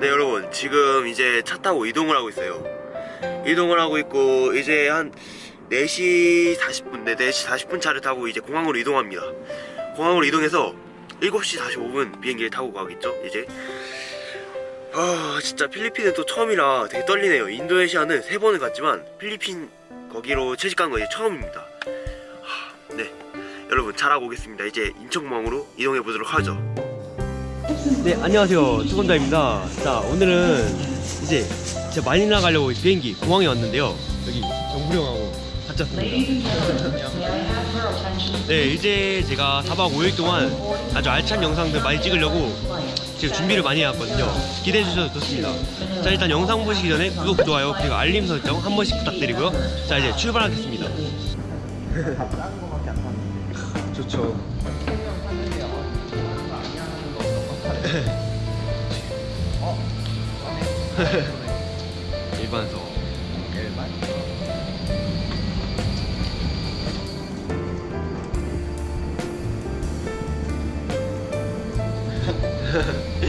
네 여러분. 지금 이제 차 타고 이동을 하고 있어요. 이동을 하고 있고 이제 한 4시 40분 네 4시 40분 차를 타고 이제 공항으로 이동합니다. 공항으로 이동해서 7시 45분 비행기를 타고 가겠죠 이제. 아 진짜 필리핀은 또 처음이라 되게 떨리네요. 인도네시아는 세 번을 갔지만 필리핀 거기로 채식간 거 이제 처음입니다. 하, 네. 여러분 잘하고 오겠습니다. 이제 인천공항으로 이동해 보도록 하죠 네 안녕하세요. 투건자입니다. 자 오늘은 이제 제가 마닐라 가려고 비행기 공항에 왔는데요. 여기 정부리 형하고 같이 왔습니다. 네 이제 제가 4박 5일 동안 아주 알찬 영상들 많이 찍으려고 지금 준비를 많이 해왔거든요. 기대해 주셔도 좋습니다. 자 일단 영상 보시기 전에 구독, 좋아요 그리고 알림 설정 한 번씩 부탁드리고요. 자 이제 출발하겠습니다. 좋죠 일반석 오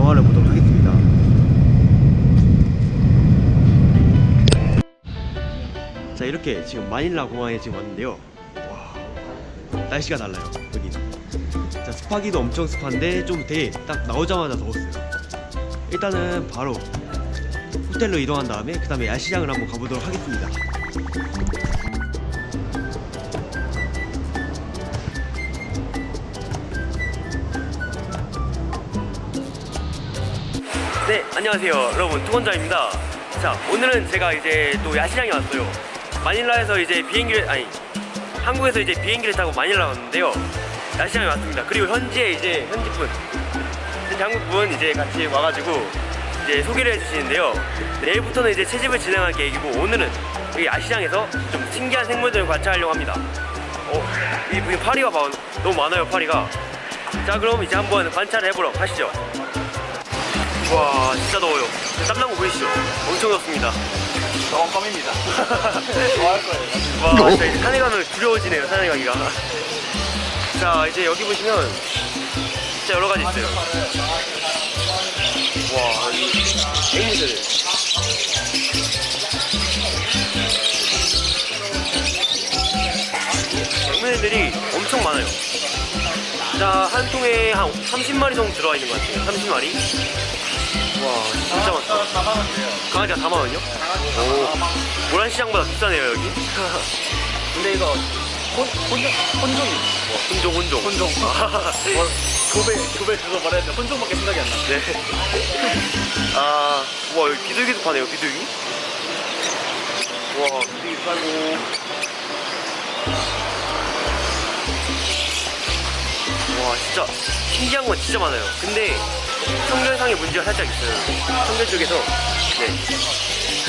영화를 보도록 하겠습니다. 자 이렇게 지금 마닐라 공항에 지금 왔는데요. 와 날씨가 달라요 여기 자 습하기도 엄청 습한데 좀 되게 딱 나오자마자 더웠어요. 일단은 바로 호텔로 이동한 다음에 그 다음에 야시장을 한번 가보도록 하겠습니다 네 안녕하세요. 여러분 투건자입니다. 자 오늘은 제가 이제 또 야시장에 왔어요. 마닐라에서 이제 비행기를 아니 한국에서 이제 비행기를 타고 마닐라 왔는데요. 야시장에 왔습니다. 그리고 현지에 이제 현지분. 현지 한국분 이제 같이 와가지고 이제 소개를 해주시는데요. 내일부터는 이제 채집을 진행할 계획이고 오늘은 여기 야시장에서 좀 신기한 생물들을 관찰하려고 합니다. 어, 이, 이 파리가 봐, 너무 많아요 파리가. 자 그럼 이제 한번 관찰을 해보러 가시죠 와 진짜 더워요. 거 보이시죠? 엄청 덥습니다. 껌껌입니다. 좋아할 거예요 와 진짜 이제 산에 가면 두려워지네요 산에 가기가. 자 이제 여기 보시면 진짜 여러 가지 있어요. 와 이 앵무새들. 앵무새들이 엄청 많아요. 자 한 통에 한 30마리 정도 들어와 있는 것 같아요 30마리 와 진짜 많다 강아지가 4만원이요? 오 모란시장보다 비싸네요 여기 근데 이거 혼, 혼, 혼종이 혼종 혼종 혼종. 아, 뭐, 교배 교배 그거 말했는데 혼종밖에 생각이 안 나. 네. 아, 와 여기 비둘기도 파네요 비둘기. 와 비둘기 팔고. 와 진짜 신기한 건 진짜 많아요. 근데 청결상의 문제가 살짝 있어요. 청결 쪽에서 네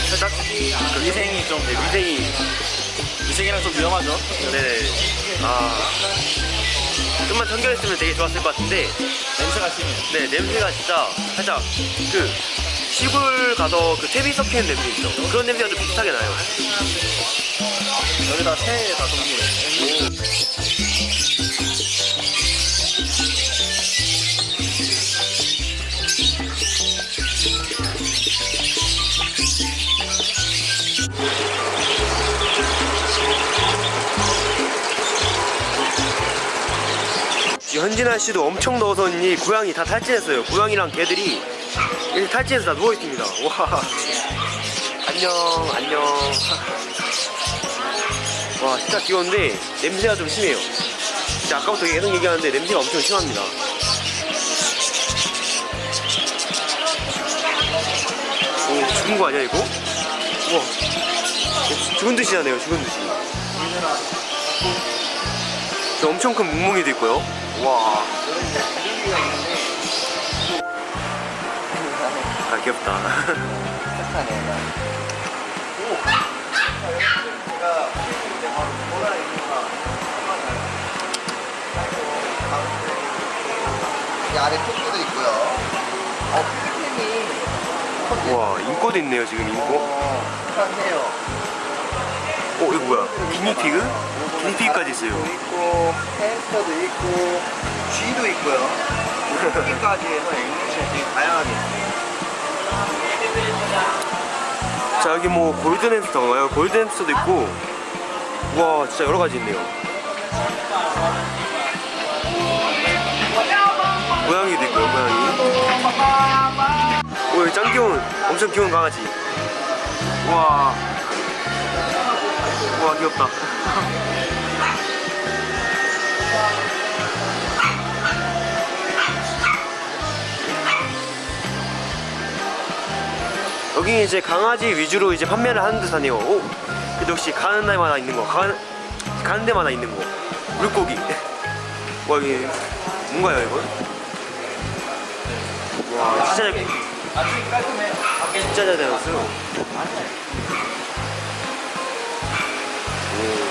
살짝 그 위생이 좀 네, 위생이 위생이랑 좀 위험하죠. 네네 아 좀만 청결했으면 되게 좋았을 것 같은데 냄새가 심해. 네 냄새가 진짜 살짝 그 시골 가서 그 퇴비 섞이는 냄새 있죠 그런 냄새가 좀 비슷하게 나요 여기다 새다 동물에. 현진아 씨도 엄청 넣어서니 고양이 다 탈진했어요. 고양이랑 개들이 이렇게 탈진해서 다 누워 있습니다. 와. 안녕, 안녕. 와, 진짜 귀여운데 냄새가 좀 심해요. 진짜 아까부터 계속 얘기하는데 냄새가 엄청 심합니다. 오, 죽은 거 아니야 이거? 우와. 죽은 듯이 하네요, 죽은 듯이. 저 엄청 큰 뭉뭉이도 있고요. 와. 아 귀엽다. 이 아래 토끼도 있고요. 어, 필리핀이 와 인코도 있네요 지금 인코. 어, 편해요. 어 이거 뭐야? 기니피그? 기니피그까지 있어요. 있고, 햄스터도 있고, 쥐도 있고요. 토끼까지 해서 앵무새 되게 다양하게. 자 여기 뭐 골든 햄스터인가요? 골든 햄스터도 있고. 와 진짜 여러 가지 있네요. 고양이도 있고요 고양이. 오 여기 짱 귀여운 엄청 귀여운 강아지. 와. 와 귀엽다. 여기 이제 강아지 위주로 이제 판매를 하는 듯하네요. 오, 근데 역시 가는 데마다 있는 거, 가는 가는 데마다 있는 거. 물고기. 와 이게 뭔가요 이거? 와 진짜 잘, 진짜 잘 되었어요. Ooh.